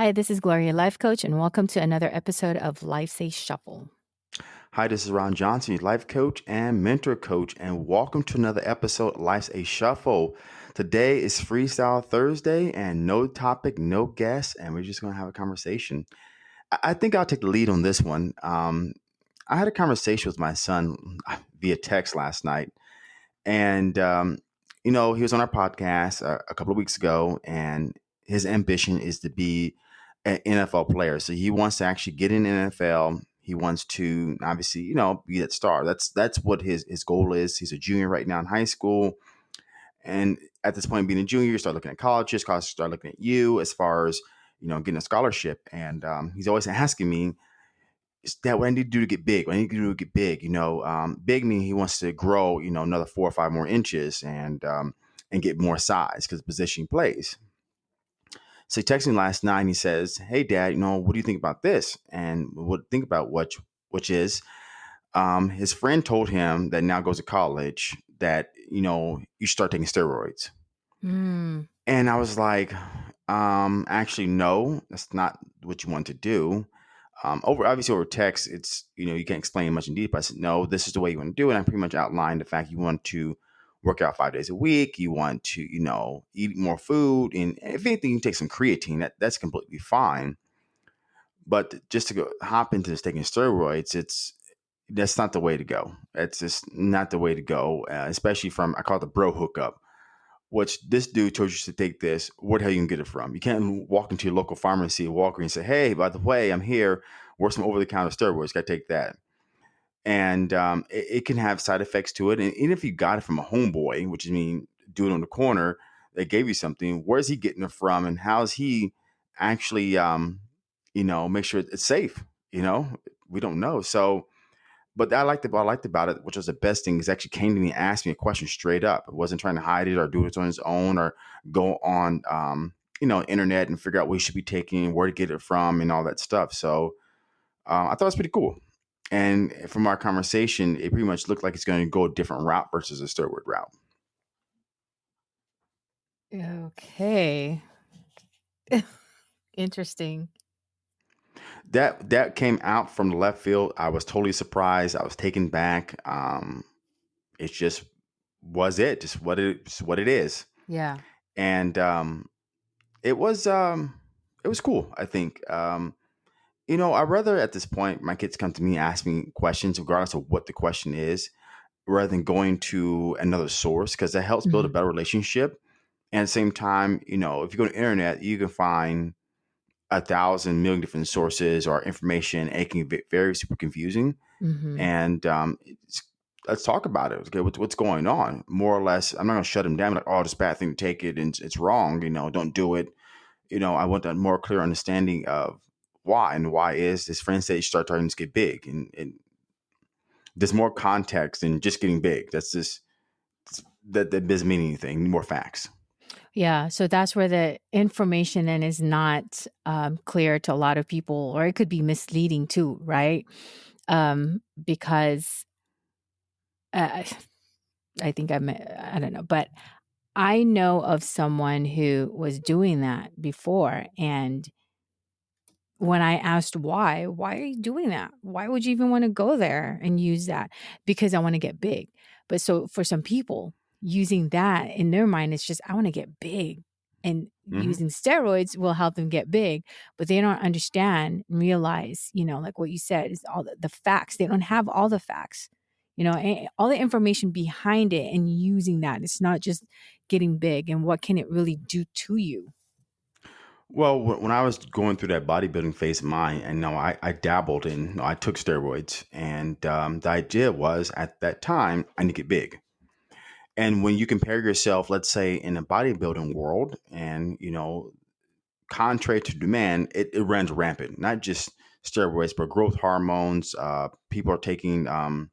Hi, this is Gloria, life coach, and welcome to another episode of Life's a Shuffle. Hi, this is Ron Johnson, life coach and mentor coach, and welcome to another episode of Life's a Shuffle. Today is Freestyle Thursday, and no topic, no guest, and we're just going to have a conversation. I think I'll take the lead on this one. Um, I had a conversation with my son via text last night, and um, you know he was on our podcast a, a couple of weeks ago, and his ambition is to be an NFL player. So he wants to actually get in NFL. He wants to obviously, you know, be that star. That's that's what his his goal is. He's a junior right now in high school. And at this point, being a junior, you start looking at colleges, colleges start looking at you as far as, you know, getting a scholarship. And um, he's always asking me, is that what I need to do to get big? What I need to do to get big? You know, um, big meaning he wants to grow, you know, another four or five more inches and um, and get more size because position plays. So he texted me last night and he says, Hey dad, you know, what do you think about this? And what think about what which is um, his friend told him that now goes to college that, you know, you start taking steroids. Mm, And I was like, um, actually, no, that's not what you want to do. Um, over obviously over text, it's you know you can't explain much in detail. I said no, this is the way you want to do it. And I pretty much outlined the fact you want to work out five days a week. You want to you know eat more food, and if anything, you take some creatine. That that's completely fine. But just to go hop into this taking steroids, it's that's not the way to go. That's just not the way to go, uh, especially from I call it the bro hookup which this dude told you to take this. Where the hell you can get it from? You can't walk into your local pharmacy, Walker, and say, "Hey, by the way, I'm here. Where's some over-the-counter steroids? Got to take that." And um, it, it can have side effects to it. And even if you got it from a homeboy, which I mean, dude on the corner that gave you something, where's he getting it from, and how's he actually, um, you know, make sure it's safe? You know, we don't know. So but I liked about I liked about it, which was the best thing, is actually came to me and asked me a question straight up. It wasn't trying to hide it or do it on his own or go on um, you know, internet and figure out what he should be taking, where to get it from, and all that stuff. So um, I thought it was pretty cool. And from our conversation, it pretty much looked like it's going to go a different route versus a steroid route. okay. Interesting. That that came out from the left field. I was totally surprised. I was taken back. Um, it just was it, just what it, just what it is. Yeah. And um, it was um it was cool i think um you know i'd rather at this point my kids come to me ask me questions regardless of what the question is rather than going to another source because that helps build a hmm better relationship. And at the same time you know if you go to the internet you can find a thousand million different sources or information and it can be very super confusing. Hmm and um it's, let's talk about it okay? What's, what's going on? More or less i'm not going to shut them down like oh this bad thing to take it and it's, it's wrong you know don't do it. You know, I want a more clear understanding of why and why is this friend you start starting to get big and, and there's more context than just getting big. That's just that that doesn't mean anything. More facts. Yeah. So that's where the information then is not um, clear to a lot of people, or it could be misleading too, right? Um, because uh, I think I'm, I don't know, but I know of someone who was doing that before. And when I asked why, why are you doing that? Why would you even want to go there and use that? Because I want to get big. But so for some people, using that in their mind, it's just, I want to get big. And hmm using steroids will help them get big, but they don't understand and realize, you know, like what you said is all the, the facts. They don't have all the facts, you know, all the information behind it and using that. It's not just getting big and what can it really do to you. Well, when I was going through that bodybuilding phase of mine, and no, I, I dabbled in, I took steroids, and um, the idea was at that time I need to get big. And when you compare yourself, let's say in a bodybuilding world, and you know contrary to demand, it, it runs rampant. Not just steroids, but growth hormones. Uh, people are taking um,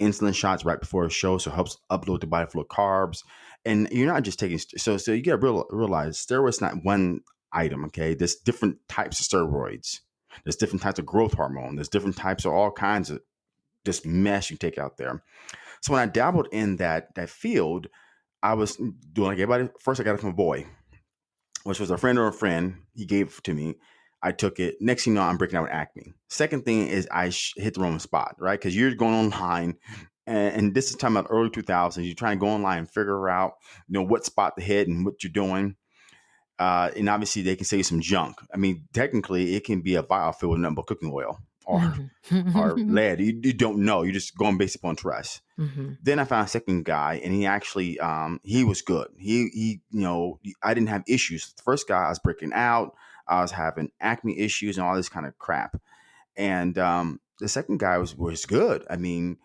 insulin shots right before a show, so it helps upload the body full of carbs. And you're not just taking so so you got to real, realize steroids not one item. Okay, there's different types of steroids. There's different types of growth hormone. There's different types of all kinds of this mess you take out there. So when I dabbled in that that field, I was doing like everybody. First, I got it from a boy which was a friend or a friend. He gave it to me. I took it. Next thing you know, I'm breaking out with acne. Second thing is I sh- hit the wrong spot, right? Because you're going online, and, this is time about early 2000s. You're trying to go online and figure out, you know, what spot to hit and what you're doing. Uh, and obviously, they can say some junk. I mean, technically, it can be a vial filled with nothing but cooking oil or Mm-hmm. or lead. You, you don't know. You're just going based upon trust. Mhm. Then I found a second guy, and he actually um, he was good. He he you know I didn't have issues. The first guy I was breaking out. I was having acne issues and all this kind of crap. And um, the second guy was was good. I mean,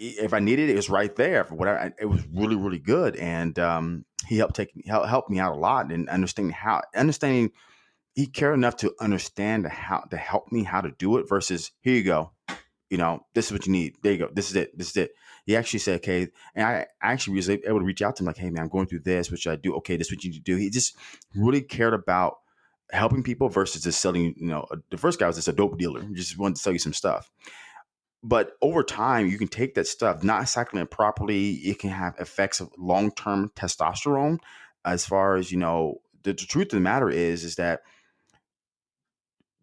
if I needed it, it was right there. For whatever, it was really really good. And um, he helped take help helped me out a lot in understanding how understanding he cared enough to understand how to help me how to do it versus here you go. You know this is what you need. There you go. This is it. This is it. He actually said okay and i actually was able to reach out to him like hey man i'm going through this. What should i do? Okay this is what you need to do. He just really cared about helping people versus just selling you know the first guy was just a dope dealer he just wanted to sell you some stuff but over time you can take that stuff not cycling it properly it can have effects of long-term testosterone as far as you know the, the truth of the matter is is that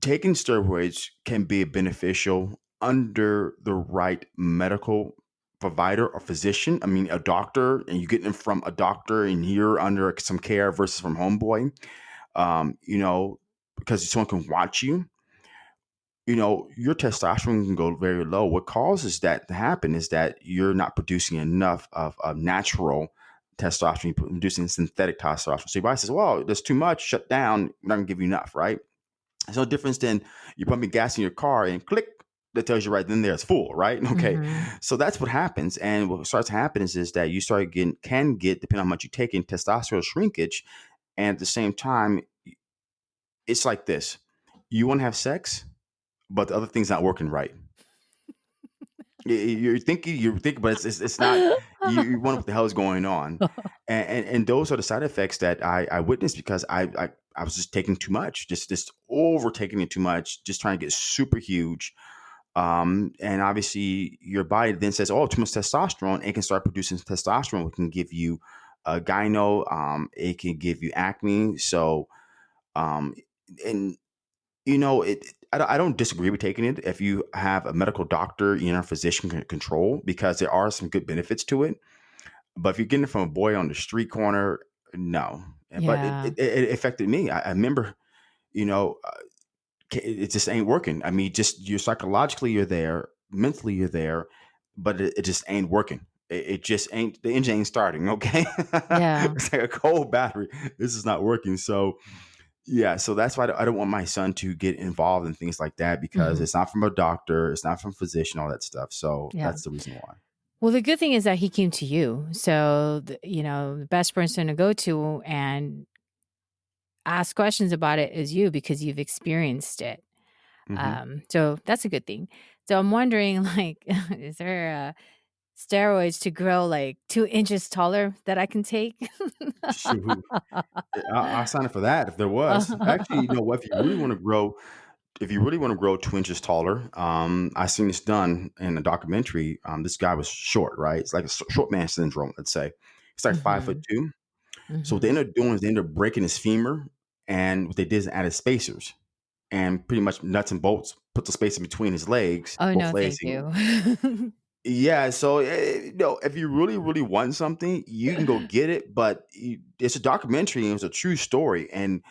taking steroids can be beneficial under the right medical provider or physician. I mean, a doctor, and you get them from a doctor, and you're under some care versus from homeboy. Um, you know, because someone can watch you. You know, your testosterone can go very low. What causes that to happen is that you're not producing enough of, of natural testosterone, you're producing synthetic testosterone. So your body says, "Well, there's too much. Shut down. We're not gonna give you enough, right?" It's no difference than you pumping gas in your car and click that tells you right then there it's full, right? Okay. Mhm. So that's what happens. And what starts to happen is, is that you start getting can get, depending on how much you take in testosterone shrinkage. And at the same time, it's like this. You want to have sex, but the other thing's not working right. You- You're thinking, you're thinking, but it's, it's, it's not, you, you wonder what the hell is going on. And, and, and those are the side effects that I, I witnessed because I, I, I was just taking too much, just, just overtaking it too much, just trying to get super huge. Um, and obviously, your body then says, "Oh, too much testosterone." It can start producing testosterone, which can give you a gyno. Um, it can give you acne. So, um, and you know, it. I don't, I don't disagree with taking it if you have a medical doctor, you know, physician control because there are some good benefits to it. But if you're getting it from a boy on the street corner, no. And- But it, it, it affected me. I, I remember, you know, uh, it just ain't working. I mean, just you're psychologically you're there, mentally you're there, but it, it just ain't working. It, it just ain't the engine ain't starting. Okay, Yeah. it's like a cold battery. This is not working. So yeah, so that's why I don't- want my son to get involved in things like that because Mhm. it's not from a doctor, it's not from a physician, all that stuff. So Yeah. that's the reason why. Well, the good thing is that he came to you. So, the, you know, the best person to go to and ask questions about it is you because you've experienced it. Mhm. Um, so that's a good thing. So I'm wondering, like, is there uh, steroids to grow like two inches taller that I can take? Shoot. I, I'll sign up for that if there was. Actually, you know what? If you really want to grow, if you really want to grow two inches taller, um, I seen this done in a documentary. Um, this guy was short, right? It's like a short man syndrome. Let's say It's like five foot two. So what they end up doing is they end up breaking his femur, and what they did is added spacers and pretty much nuts and bolts, put the space in between his legs, Oh no, legs. thank you. Yeah, so eh, you know, if you really, really want something, you can go get it. But you, it's a documentary and it's a true story, and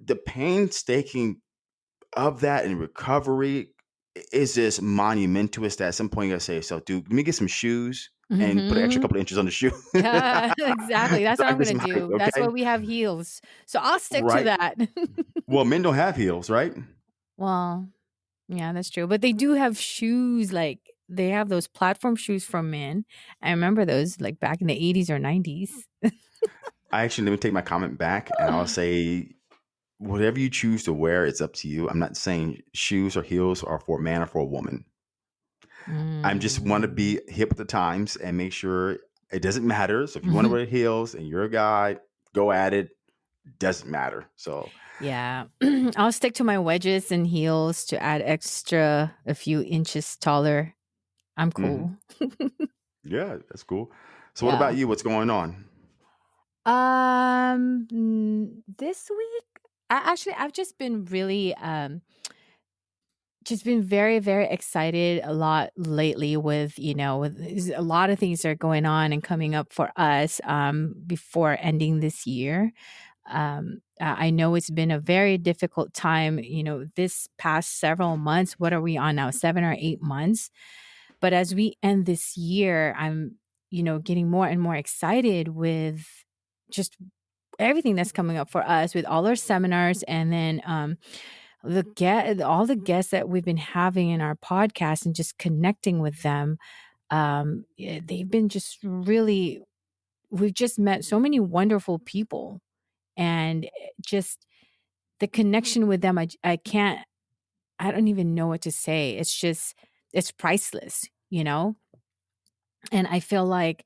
the painstaking of that and recovery is just monumentous. That at some point you gotta say, "So, dude, let me get some shoes and put an extra Mhm. couple of inches on the shoe." Yeah, exactly. That's what I I'm get gonna some height, do. That's okay? why we have heels. So I'll stick to Right. that. Well, men don't have heels, right? well, yeah, that's true. But they do have shoes like they have those platform shoes for men. I remember those like back in the 80s or 90s. I actually let me take my comment back, and I'll say, whatever you choose to wear, it's up to you. I'm not saying shoes or heels are for a man or for a woman. I'm just want to Mm, be hip with the times and make sure it doesn't matter. So if you want to wear heels and you're a guy, go at it. Doesn't matter. So Yeah. I'll stick to my wedges and heels to add extra a few inches taller. I'm mhm. cool. yeah, that's cool. So what yeah. about you? What's going on? Um, this week I actually I've just been really um just been very very excited a lot lately with you know with a lot of things that are going on and coming up for us um before ending this year um i I know it's been a very difficult time you know this past several months what are we on now 7 or 8 months but as we end this year i'm you know getting more and more excited with just everything that's coming up for us with all our seminars and then um the get all the guests that we've been having in our podcast and just connecting with them um they've been just really we've just met so many wonderful people and eh, just the connection with them i i can't I don't even know what to say. It's just it's priceless you know and I feel like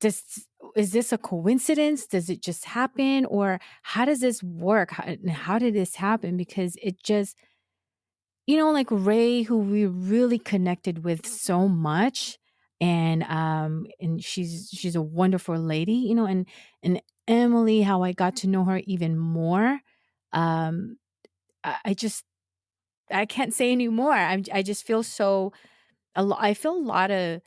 this is this a coincidence does it just happen or how does this work how, how did this happen because it just You know, like Ray, who we really connected with so much, and, um, and she's she's a wonderful lady, you know, and and Emily, how I got to know her even more. Um, I I just I can't say anymore. I'm I just feel so a I feel a lot of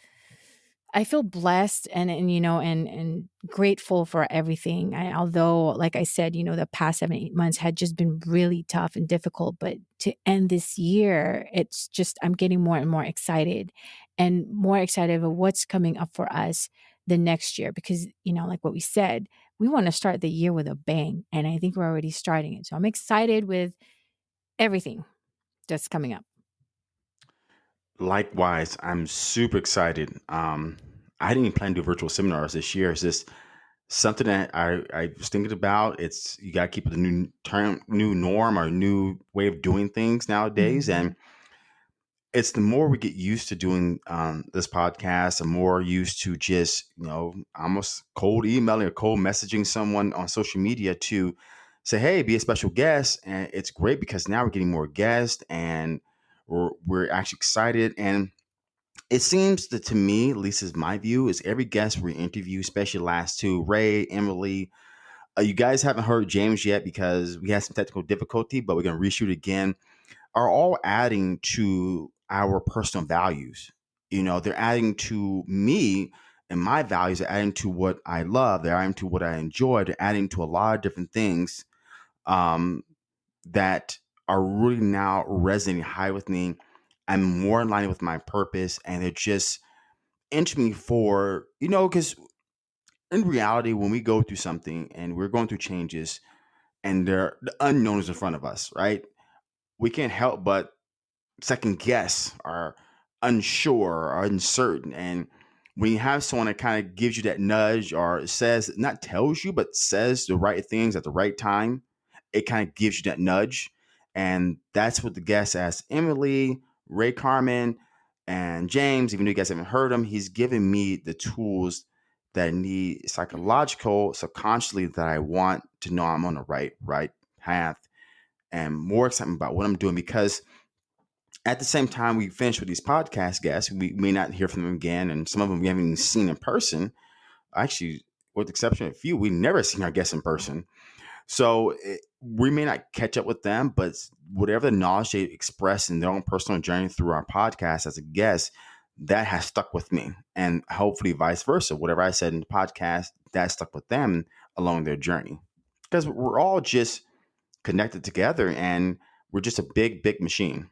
I feel blessed and and, you know, and and grateful for everything. I although, like I said, you know, the past 7, 8 months had just been really tough and difficult, but to end this year, it's just I'm getting more and more excited and more excited about what's coming up for us the next year because, you know, like what we said, we wanna start the year with a bang, and I think we're already starting it. So I'm excited with everything that's coming up. Likewise, I'm super excited. Um, I didn't even plan to do virtual seminars this year. It's just something that I, I was thinking about. It's you got to keep it a new term, new norm, or new way of doing things nowadays. Mhm. And it's the more we get used to doing um, this podcast, the more used to just you know almost cold emailing or cold messaging someone on social media to say, "Hey, be a special guest." And it's great because now we're getting more guests and we're, we're actually excited and it seems that to me, at least is my view, is every guest we interview, especially last two, Ray, Emily. Uh, you guys haven't heard James yet because we had some technical difficulty, but we're going to reshoot again. Are all adding to our personal values. You know, they're adding to me and my values. They're adding to what I love. They're adding to what I enjoy. They're adding to a lot of different things um, that are really now resonating high with me. I'm more in line with my purpose, and they're just into me for you know because in reality when we go through something and we're going through changes and there the unknown is in front of us right we can't help but second guess or unsure or uncertain and when you have someone that kind of gives you that nudge or says not tells you but says the right things at the right time it kind of gives you that nudge and that's what the guest asked emily ray carmen and james even though you guys haven't heard him he's given me the tools that I need psychological subconsciously that i want to know i'm on the right right path and more excitement about what i'm doing because at the same time we finish with these podcast guests, we may not hear from them again, and some of them we haven't even seen in person. Actually, with the exception of a few, we never seen our guests in person. So it, we may not catch up with them, but whatever the knowledge they express in their own personal journey through our podcast as a guest, that has stuck with me, and hopefully vice versa. Whatever I said in the podcast, that stuck with them along their journey, because we're all just connected together, and we're just a big, big machine.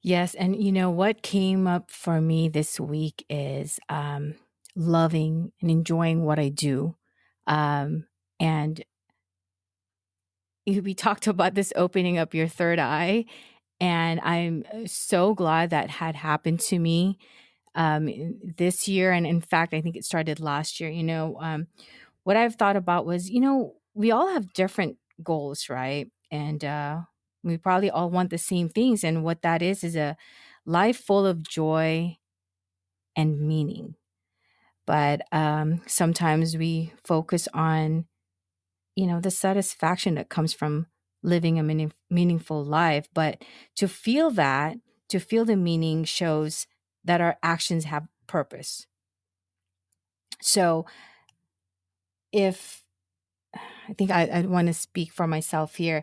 Yes, and you know what came up for me this week is um, loving and enjoying what I do. Um, and we talked about this opening up your third eye, and I'm uh, so glad that had happened to me um, this year. And in fact, I think it started last year. You know, um, what I've thought about was, you know, we all have different goals, right? And uh, we probably all want the same things. And what that is is a life full of joy and meaning. But um, sometimes we focus on, you know, the satisfaction that comes from living a meaning, meaningful life. But to feel that, to feel the meaning shows that our actions have purpose. So if I think I, I want to speak for myself here.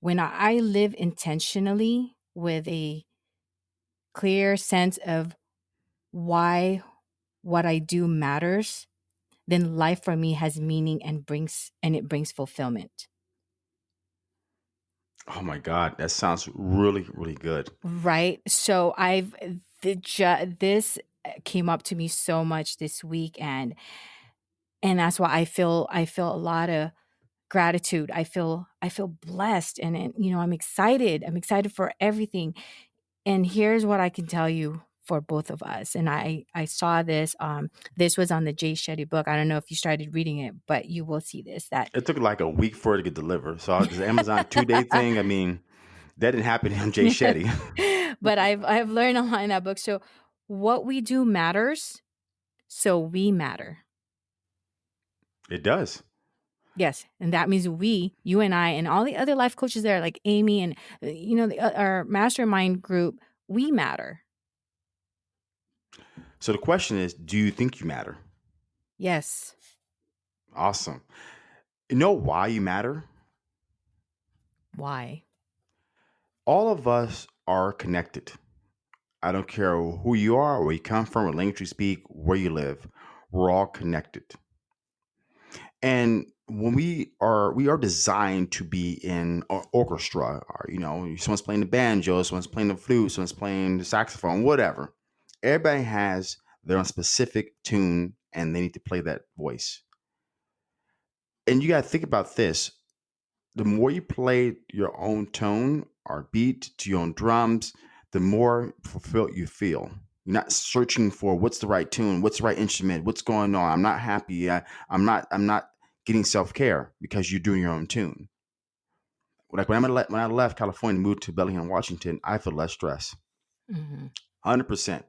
When I live intentionally with a clear sense of why what I do matters, then life for me has meaning and brings and it brings fulfillment. Oh my God, that sounds really, really good. Right? So I've the ju- this uh, came up to me so much this week and and that's why I feel I feel a lot of gratitude. I feel I feel blessed and, and you know, I'm excited. I'm excited for everything. And here's what I can tell you for both of us. And I I saw this um this was on the Jay Shetty book. I don't know if you started reading it, but you will see this that It took like a week for it to get delivered. So the Amazon two day thing, I mean, that didn't happen to Jay Shetty. but I've I've learned a lot in that book. So what we do matters, so we matter. It does. Yes, and that means we, you and I, and all the other life coaches there, like Amy and uh, you know the, uh, our mastermind group, we matter. So the question is, do you think you matter? Yes. Awesome. You know why you matter? Why? All of us are connected. I don't care who you are, where you come from, what language you speak, where you live. We're all connected. And when we are we are designed to be in an orchestra or you know someone's playing the banjo someone's playing the flute someone's playing the saxophone whatever everybody has their own specific tune and they need to play that voice and you got to think about this the more you play your own tone or beat to your own drums the more fulfilled you feel you're not searching for what's the right tune what's the right instrument what's going on i'm not happy I, i'm not i'm not getting self care because you're doing your own tune. Like when I when I left California and moved to Bellingham, Washington, I feel less stress. 100 mm-hmm. percent.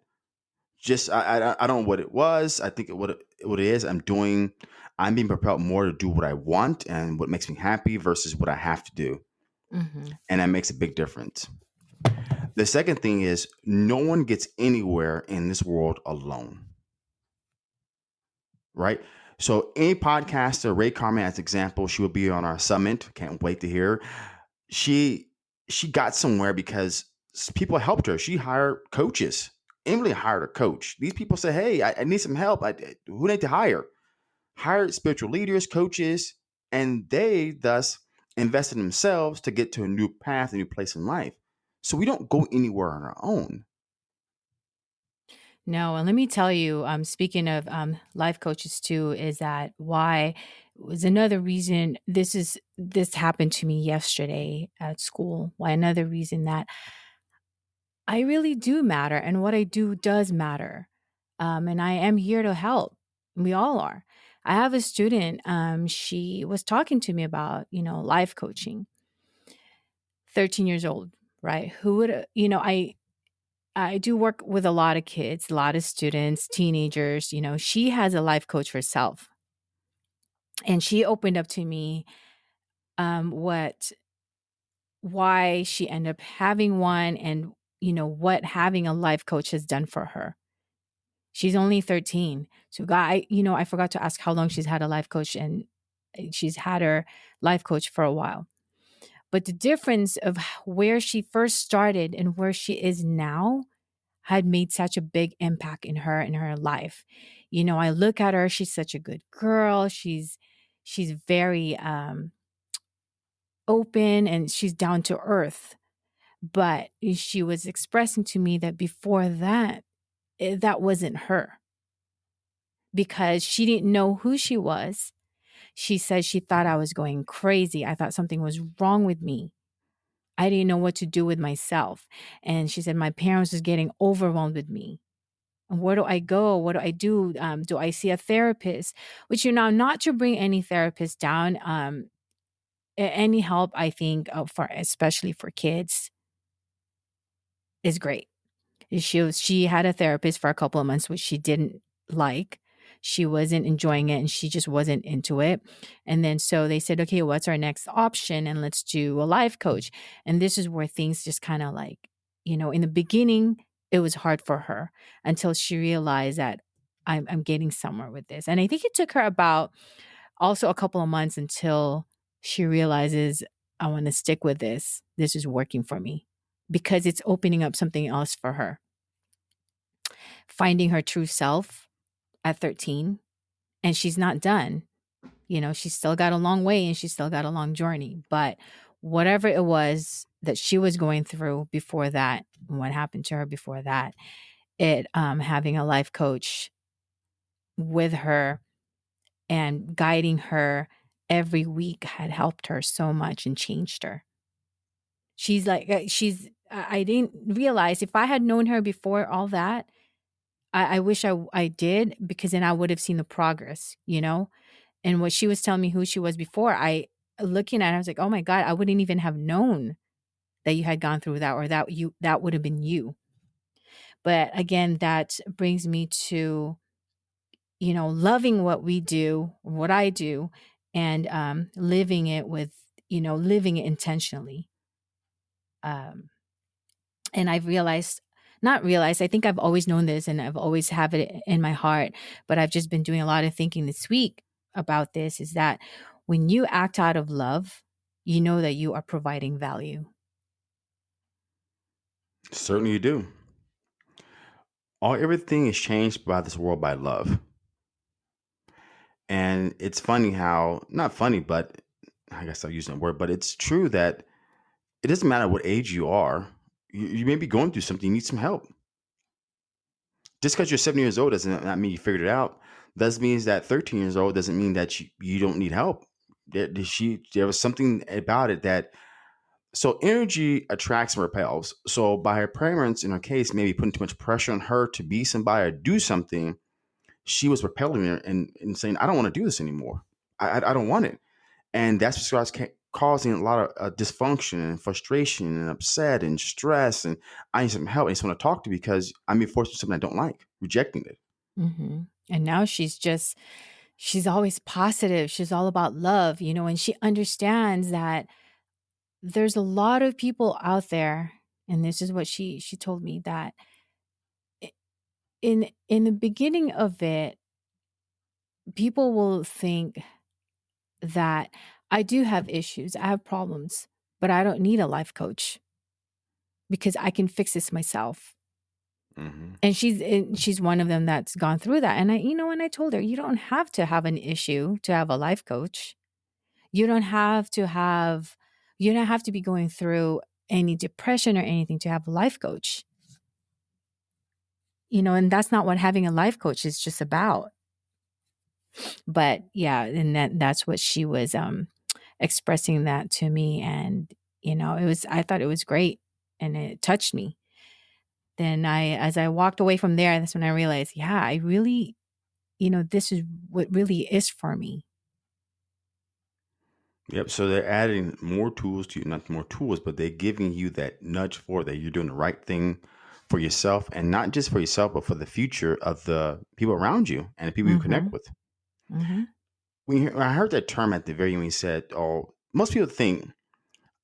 Just I, I I don't know what it was. I think what it, what it is. I'm doing. I'm being propelled more to do what I want and what makes me happy versus what I have to do, mm-hmm. and that makes a big difference. The second thing is no one gets anywhere in this world alone. Right? So any podcaster, Ray Carmen as example, she will be on our summit. Can't wait to hear. She she got somewhere because people helped her. She hired coaches. Emily hired a coach. These people say, "Hey, I, I need some help. I, who need to hire?" Hired spiritual leaders, coaches, and they thus invested in themselves to get to a new path, a new place in life. So we don't go anywhere on our own. No, and let me tell you, um, speaking of um, life coaches too, is that why was another reason this is this happened to me yesterday at school. Why another reason that I really do matter and what I do does matter. Um, and I am here to help. We all are. I have a student, um, she was talking to me about, you know, life coaching. 13 years old, right? Who would, you know, I I do work with a lot of kids, a lot of students, teenagers. You know, she has a life coach herself. And she opened up to me um, what, why she ended up having one and, you know, what having a life coach has done for her. She's only 13. So, guy, you know, I forgot to ask how long she's had a life coach, and eh, she's had her life coach for a while. But the difference of where she first started and where she is now had made such a big impact in her in her life. You know, I look at her, she's such a good girl. She's she's very um open and she's down to earth. But she was expressing to me that before that, eh, that wasn't her because she didn't know who she was she said she thought I was going crazy. I thought something was wrong with me. I didn't know what to do with myself. And she said, My parents was getting overwhelmed with me. And where do I go? What do I do? Um, do I see a therapist? Which, you know, not to bring any therapist down. Um, any help, I think, uh, for especially for kids, is great. She was she had a therapist for a couple of months, which she didn't like she wasn't enjoying it and she just wasn't into it. And then so they said, okay, what's our next option? And let's do a life coach. And this is where things just kind of like, you know, in the beginning, it was hard for her until she realized that I'm, I'm getting somewhere with this. And I think it took her about also a couple of months until she realizes, I want to stick with this. This is working for me because it's opening up something else for her. Finding her true self at 13, and she's not done. You know, she's still got a long way and she's still got a long journey. But whatever it was that she was going through before that, what happened to her before that, it um, having a life coach with her and guiding her every week had helped her so much and changed her. She's like, uh, she's, I didn't realize if I had known her before all that, I, I wish I, I did because then I would have seen the progress, you know? And what she was telling me who she was before, I, looking at her, I was like, oh my God, I wouldn't even have known that you had gone through that or that you, that would have been you. But again, that brings me to, you know, loving what we do, what I do, and um, living it with, you know, living it intentionally. Um, and I've realized, not realized, I think I've always known this and I've always have it in my heart, but I've just been doing a lot of thinking this week about this is that when you act out of love, you know that you are providing value. Certainly you do. All everything is changed by this world by love. And it's funny how not funny, but I guess I'm using that word, but it's true that it doesn't matter what age you are. You, may be going through something, you need some help. Just because you're seven years old doesn't not mean you figured it out. That means that 13 years old doesn't mean that you, you don't need help. There, she, there was something about it that so energy attracts and repels. So by her parents, in her case, maybe putting too much pressure on her to be somebody or do something, she was repelling her and, and saying, "I don't want to do this anymore. I, I, I don't want it." And that's what causing a lot of uh, dysfunction and frustration and upset and stress. And I need some help. I just want to talk to because I'm being forced to something I don't like, rejecting it. hmm And now she's just, she's always positive. She's all about love, you know, and she understands that there's a lot of people out there, and this is what she she told me that in in the beginning of it, people will think that I do have issues, I have problems, but I don't need a life coach because I can fix this myself. hmm And she's and she's one of them that's gone through that. And I, you know, and I told her, you don't have to have an issue to have a life coach. You don't have to have, you don't have to be going through any depression or anything to have a life coach. You know, and that's not what having a life coach is just about. But yeah, and that that's what she was um expressing that to me and you know, it was I thought it was great and it touched me. Then I as I walked away from there, that's when I realized, yeah, I really, you know, this is what really is for me. Yep. So they're adding more tools to you, not more tools, but they're giving you that nudge for that you're doing the right thing for yourself and not just for yourself, but for the future of the people around you and the people you connect Mhm. with. Mhm. When you, I heard that term at the very when you said, "Oh, most people think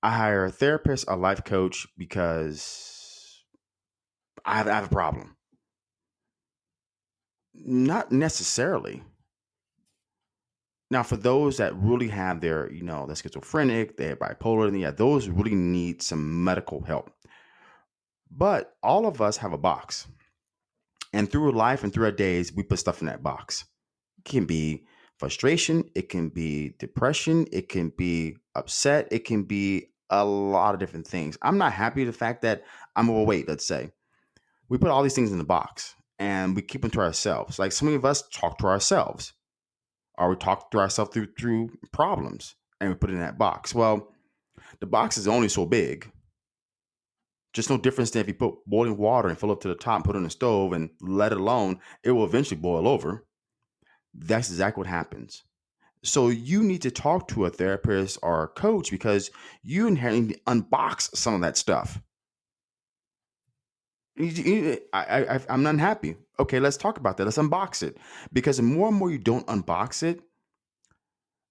I hire a therapist, a life coach because I have, I have a problem." Not necessarily. Now, for those that really have their, you know, they're schizophrenic, they're bipolar, and yeah, those really need some medical help. But all of us have a box. And through life and through our days, we put stuff in that box. It can be frustration, it can be depression, it can be upset, it can be a lot of different things. I'm not happy with the fact that I'm overweight, let's say. We put all these things in the box and we keep them to ourselves. Like so many of us talk to ourselves or we talk to ourselves through through problems and we put it in that box. Well, the box is only so big. Just no difference than if you put boiling water and fill up to the top and put it on the stove and let it alone, it will eventually boil over. That's exactly what happens. So you need to talk to a therapist or a coach because you inherently unbox some of that stuff. I, I, I'm not happy. Okay, let's talk about that. Let's unbox it because the more and more you don't unbox it,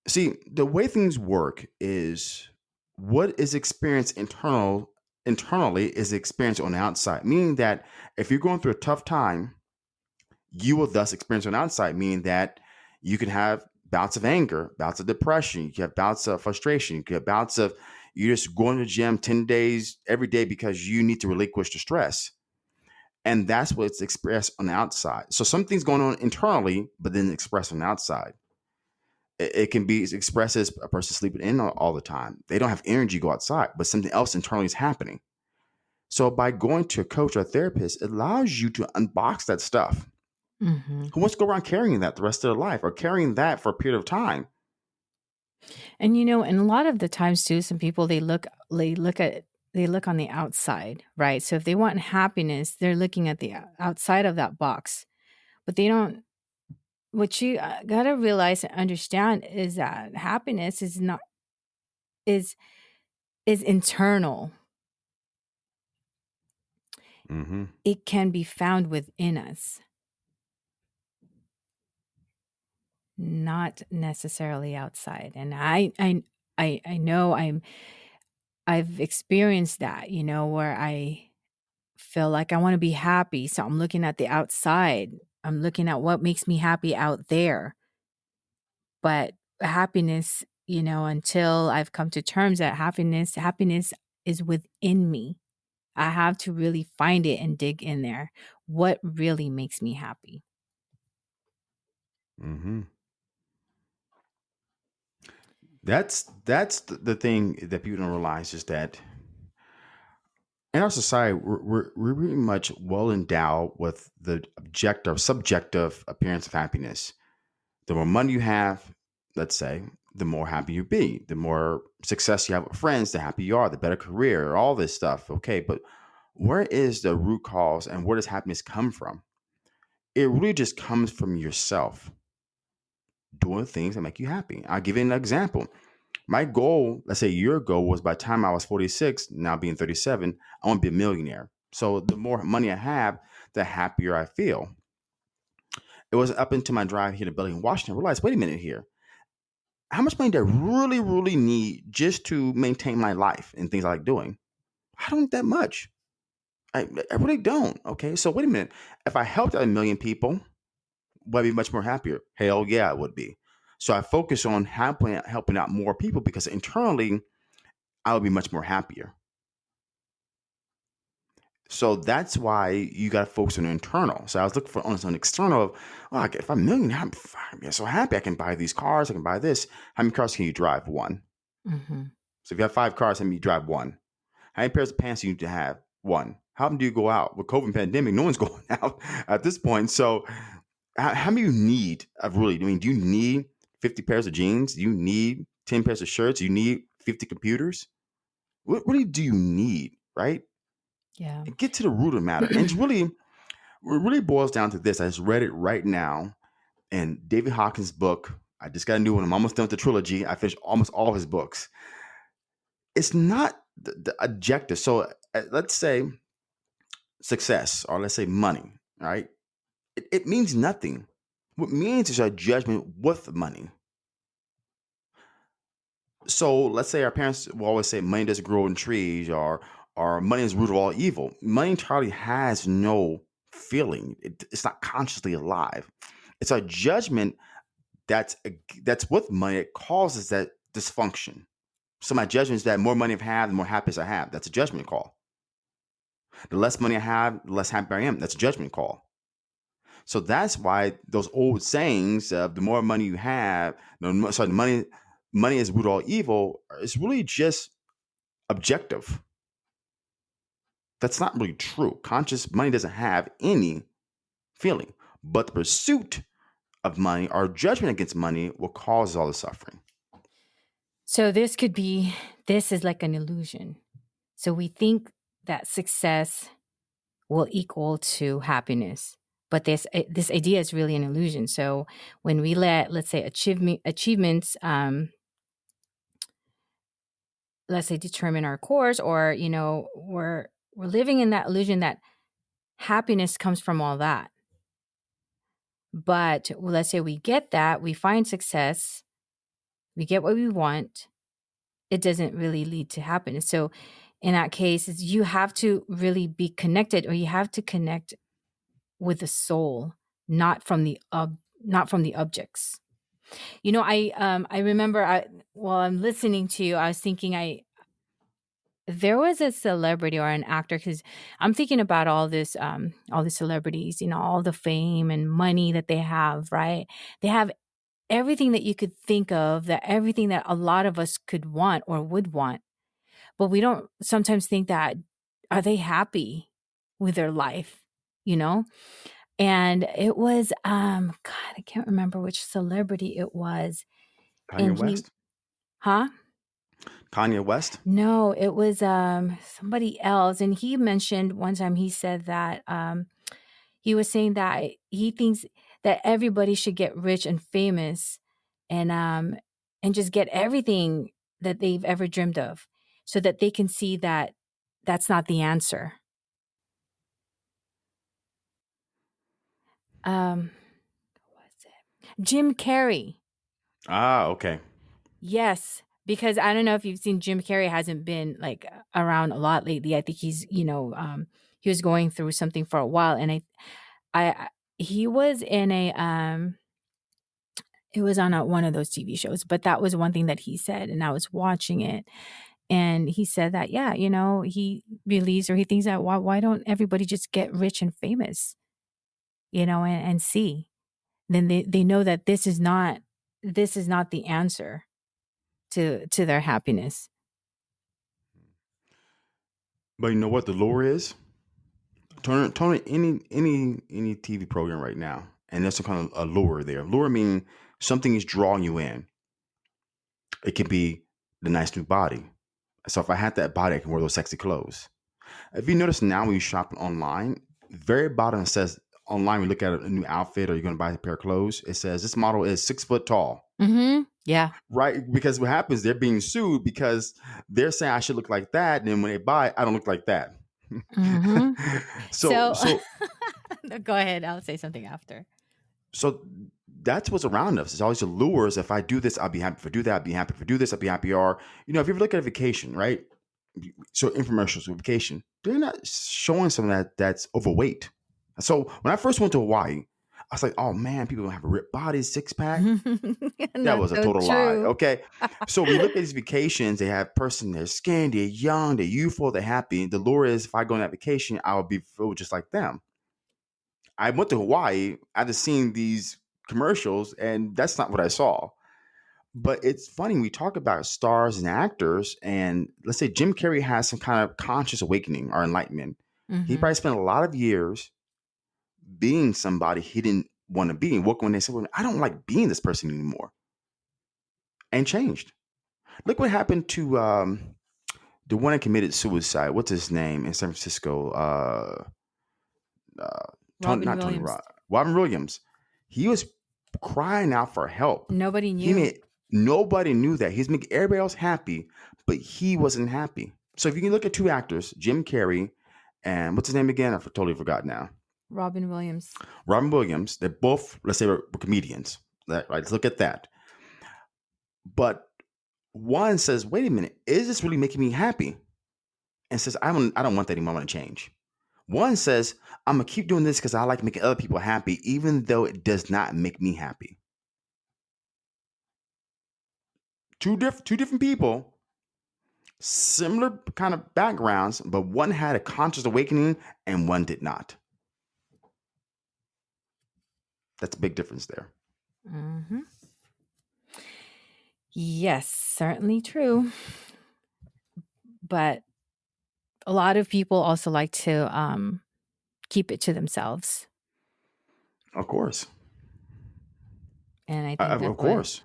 see the way things work is what is experienced internal internally is experienced on the outside. Meaning that if you're going through a tough time, you will thus experience on the outside. Meaning that you can have bouts of anger, bouts of depression, you can have bouts of frustration, you can have bouts of you just going to the gym 10 days every day because you need to relinquish the stress. And that's what's expressed on the outside. So something's going on internally, but then expressed on the outside. It, it can be expressed as a person sleeping in all, all the time. They don't have energy to go outside, but something else internally is happening. So by going to a coach or a therapist, it allows you to unbox that stuff. Hmm Who wants to go around carrying that the rest of their life or carrying that for a period of time? And you know, and a lot of the times too, some people they look they look at they look on the outside, right? So if they want happiness, they're looking at the outside of that box, but they don't. What you uh, gotta realize and understand is that happiness is not is is internal. Mm-hmm. It can be found within us, not necessarily outside. And I I I I know I'm I've experienced that, you know, where I feel like I want to be happy. So I'm looking at the outside. I'm looking at what makes me happy out there. But happiness, you know, until I've come to terms that happiness, happiness is within me. I have to really find it and dig in there. What really makes me happy? Mm-hmm. That's that's the thing that people don't realize is that in our society we're, we're, we're pretty much well endowed with the objective subjective appearance of happiness. The more money you have let's say the more happy you be. The more success you have with friends the happier you are the better career all this stuff okay? But where is the root cause and where does happiness come from? It really just comes from yourself doing things that make you happy i'll give you an example my goal, let's say year ago, was by the time I was 46, now being 37, I want to be a millionaire. So the more money I have, the happier I feel. It was up into my drive here to Bellingham, Washington. I realized, wait a minute here. How much money do I really, really need just to maintain my life and things I like doing? I don't need that much. I, I really don't. Okay. So wait a minute. If I helped a million people, would I be much more happier? Hell yeah, I would be. So I focus on helping helping out more people because internally I would be much more happier. So that's why you got to focus on the internal. So I was looking for on an external of, oh, I get- if I'm a millionaire, I'm, I'm so happy. I can buy these cars. I can buy this. How many cars can you drive? One. hmm So if you have five cars, how many you drive? One. How many pairs of pants do you need to have? One. How often do you go out? With COVID pandemic, no one's going out at this point. So how, how many you need of really? I mean, do you need 50 pairs of jeans? Do you need 10 pairs of shirts? Do you need 50 computers? What really do you need, right? Yeah. And get to the root of the matter. And it's really, it really boils down to this. I just read it right now in David Hawkins' book. I just got a new one. I'm almost done with the trilogy. I finished almost all of his books. It's not the, the objective. So uh, let's say success or let's say money, right? It, it means nothing. What means is our judgment with money. So let's say our parents will always say money doesn't grow in trees or or money is root of all evil. Money entirely has no feeling. It, it's not consciously alive. It's our judgment that's that's with money. It causes that dysfunction. So my judgment is that more money I have, the more happiness I have. That's a judgment call. The less money I have, the less happy I am. That's a judgment call. So that's why those old sayings of the more money you have, no, sorry, the money money is root all evil is really just objective. That's not really true. Conscious money doesn't have any feeling, but the pursuit of money or judgment against money will cause all the suffering. So this could be this is like an illusion. So we think that success will equal to happiness. But this eh, this idea is really an illusion. So when we let let's say achievement achievements um let's say determine our course or you know we're we're living in that illusion that happiness comes from all that. But let's say we get that, we find success, we get what we want, it doesn't really lead to happiness. So in that case, is you have to really be connected or you have to connect with the soul, not from the ob- not from the objects. You know, I um I remember I while I'm listening to you, I was thinking I there was a celebrity or an actor because I'm thinking about all this um all the celebrities, you know, all the fame and money that they have, right? They have everything that you could think of, that everything that a lot of us could want or would want. But we don't sometimes think that are they happy with their life, you know? And it was um God, I can't remember which celebrity it was. Kanye And he West. huh? Kanye West. No, it was um somebody else. And he mentioned one time he said that um he was saying that he thinks that everybody should get rich and famous and um and just get everything that they've ever dreamed of so that they can see that that's not the answer. Um what was it? Jim Carrey. Ah, okay. Yes, because I don't know if you've seen Jim Carrey hasn't been like around a lot lately. I think he's, you know, um he was going through something for a while and I I he was in a um it was on a, one of those TV shows, but that was one thing that he said and I was watching it and he said that yeah, you know, he believes or he thinks that why why don't everybody just get rich and famous, you know, and, and see. Then they they know that this is not this is not the answer to to their happiness. But you know what the lure is? Turn turn any any any TV program right now, and there's some kind of a lure there. Lure meaning something is drawing you in. It can be the nice new body. So if I had that body, I can wear those sexy clothes. If you notice now when you shop online, very bottom says online. We look at a new outfit or you're going to buy a pair of clothes. It says this model is six foot tall. Mhm. Yeah. Right, because what happens? They're being sued because they're saying I should look like that, and then when they buy, it, I don't look like that. Mhm. so, So so, No, go ahead. I'll say something after. so that's what's around us. It's always the lures. If I do this, I'll be happy. If I do that, I'll be happy. If I do this, I'll be happy. Or you know, if you ever look at a vacation, right? So infomercials with vacation, they're not showing something that that's overweight. So when I first went to Hawaii, I was like, oh man, people don't have a ripped bodies, six pack. That was a so total lie. Okay. So we look at these vacations, they have person, they're skinny, they're young, they're youthful, they're happy. The lure is if I go on that vacation, I'll be just like them. I went to Hawaii after seeing these commercials, and that's not what I saw. But it's funny, we talk about stars and actors, and let's say Jim Carrey has some kind of conscious awakening or enlightenment. He Mhm. probably spent a lot of years being somebody he didn't want to be. And woke when they said, well, I don't like being this person anymore, and changed. Look what happened to um, the one that committed suicide. What's his name in San Francisco? Uh, uh, Tony, Robin not Tony Williams. Rod, Robin Williams. He was crying out for help. Nobody knew. He made nobody knew that. He's making everybody else happy, but he wasn't happy. So if you can look at two actors, Jim Carrey and what's his name again? I totally forgot now. Robin Williams. Robin Williams. They're both, let's say, were, comedians. Right? Let's look at that. But one says, "Wait a minute, is this really making me happy?" And says, "I don't, I don't want that anymore. I want to change." One says, "I'm gonna keep doing this because I like making other people happy, even though it does not make me happy." Two different, two different people, similar kind of backgrounds, but one had a conscious awakening and one did not. That's a big difference there. Mhm. Yes, certainly true. But a lot of people also like to um keep it to themselves. Of course, And I think of what, course,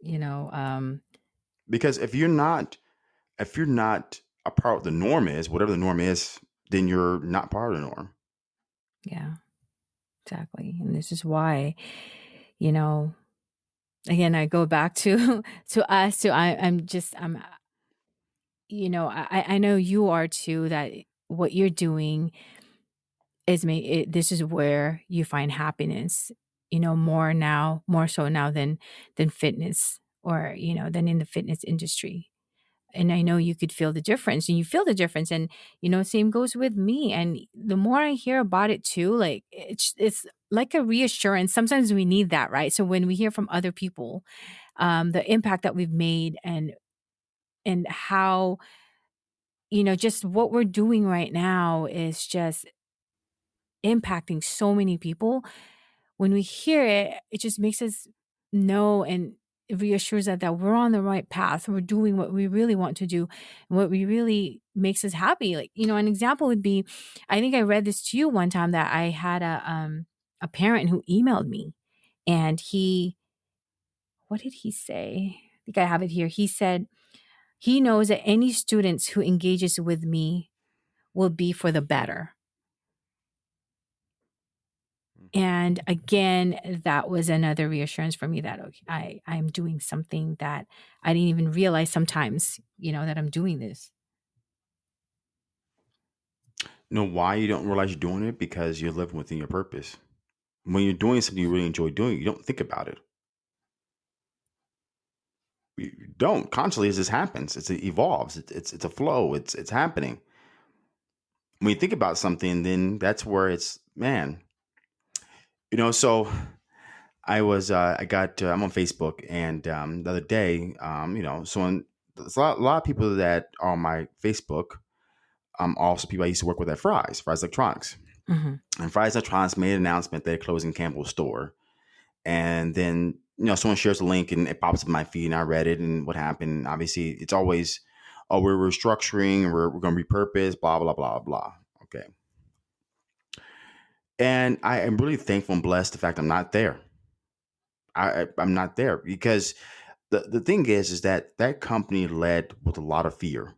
you know, um because if you're not, if you're not a part of the norm is whatever the norm is, then you're not part of the norm. yeah, exactly. And this is why, you know, again I go back to to us to I I'm just I'm uh, you know, I I I know you are too that what you're doing is me it, this is where you find happiness you know more now more so now than than fitness or you know than in the fitness industry and I know you could feel the difference and you feel the difference and you know same goes with me and the more I hear about it too like it's it's like a reassurance sometimes we need that right? So when we hear from other people um the impact that we've made and and how you know just what we're doing right now is just impacting so many people when we hear it it just makes us know and reassures us that we're on the right path we're doing what we really want to do what we really makes us happy like you know an example would be i think i read this to you one time that i had a um a parent who emailed me and he what did he say? I think i have it here. He said he knows that any students who engages with me will be for the better and again that was another reassurance for me that okay, i i'm doing something that i didn't even realize sometimes you know that i'm doing this know why you don't realize you're doing it? Because you're living within your purpose. When you're doing something you really enjoy doing, you don't think about it. You don't consciously as this happens. It's, it evolves. It's, it's it's a flow. It's it's happening. When you think about something, then that's where it's man. You know, so I was uh, I got uh, I'm on Facebook and um, the other day, um, you know, someone there's a lot, a lot of people that are on my Facebook. Um, also people I used to work with at Fry's, Fry's Electronics, hmm and Fry's Electronics made an announcement they're closing Campbell's store, and then you know someone shares a link and it pops up in my feed and I read it and what happened. Obviously, it's always oh we're restructuring, we're, we're going to repurpose, blah blah blah blah. Okay, and I am really thankful and blessed the fact I'm not there. I, I'm not there because the the thing is is that that company led with a lot of fear.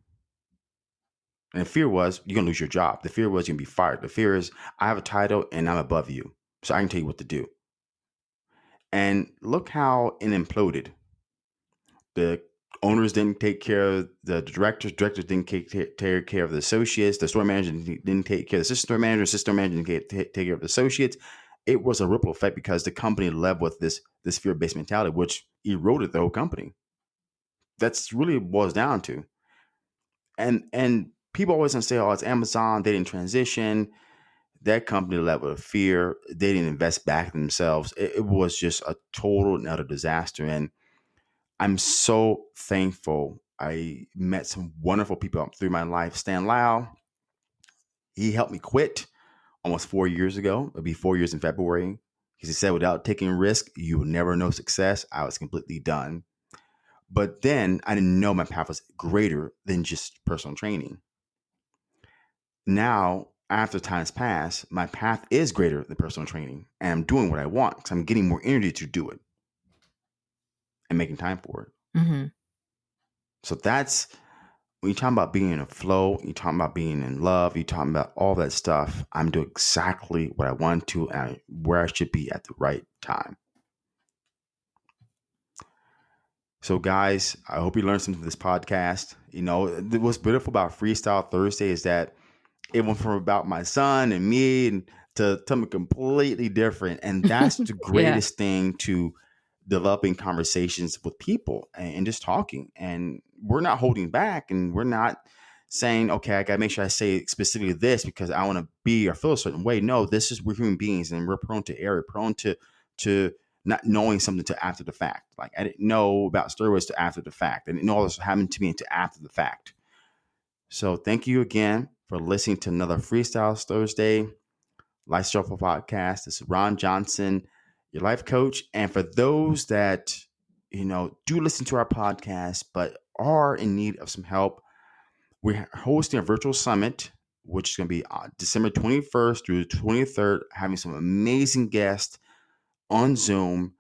And fear was you're gonna lose your job. The fear was you're gonna be fired. The fear is I have a title and I'm above you, so I can tell you what to do. And look how it imploded. The owners didn't take care of the directors. Directors didn't take, take care of the associates. The store manager didn't take care of the assistant store manager. Assistant manager didn't take, take care of the associates. It was a ripple effect because the company led with this this fear based mentality, which eroded the whole company. That's really boils down to. And and people always say, "Oh, it's Amazon. They didn't transition." That company led with fear. They didn't invest back in themselves. It, it was just a total and utter disaster. And I'm so thankful. I met some wonderful people through my life. Stan Lau, he helped me quit almost four years ago. It'll be four years in February. Because he said, without taking risk, you will never know success. I was completely done. But then I didn't know my path was greater than just personal training. Now, after time's passed, my path is greater than personal training, and I'm doing what I want because I'm getting more energy to do it and making time for it. hmm So that's when you're talking about being in a flow, you're talking about being in love, you're talking about all that stuff. I'm doing exactly what I want to and where I should be at the right time. So, guys, I hope you learned something from this podcast. You know, what's beautiful about Freestyle Thursday is that it went from about my son and me and to something completely different. And that's the yeah greatest thing to developing conversations with people and, and just talking. And we're not holding back and we're not saying, okay, I gotta make sure I say specifically this because I want to be or feel a certain way. No, this is we're human beings and we're prone to error, prone to to not knowing something to after the fact. Like I didn't know about steroids to after the fact. I didn't know all this happened to me until after the fact. So thank you again for listening to another Freestyle Thursday Life podcast. This is Ron Johnson, your life coach. And for those that, you know, do listen to our podcast but are in need of some help, we're hosting a virtual summit, which is going to be uh, December 21st through the 23rd, having some amazing guests on Zoom.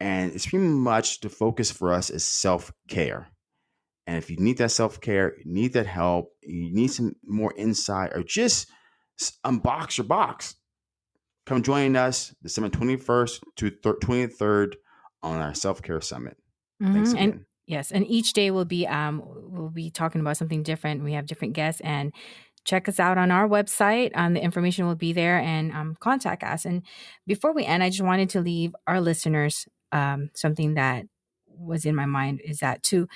And it's pretty much the focus for us is self care. And if you need that self care, need that help, you need some more insight, or just unbox your box, come join us December 21st to 23rd on our self care summit. Thanks hmm and again. yes and each day will be um we'll be talking about something different we have different guests and check us out on our website um, the information will be there and um, contact us and before we end i just wanted to leave our listeners um, something that was in my mind is that to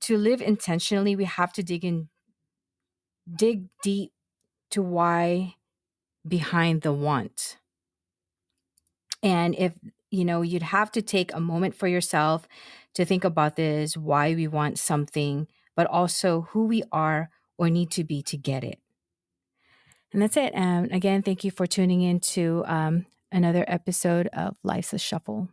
to live intentionally, we have to dig in, dig deep to why behind the want. And if, you know, you'd have to take a moment for yourself to think about this, why we want something, but also who we are or need to be to get it. And that's it. And again, thank you for tuning in to um, another episode of Life's a Shuffle.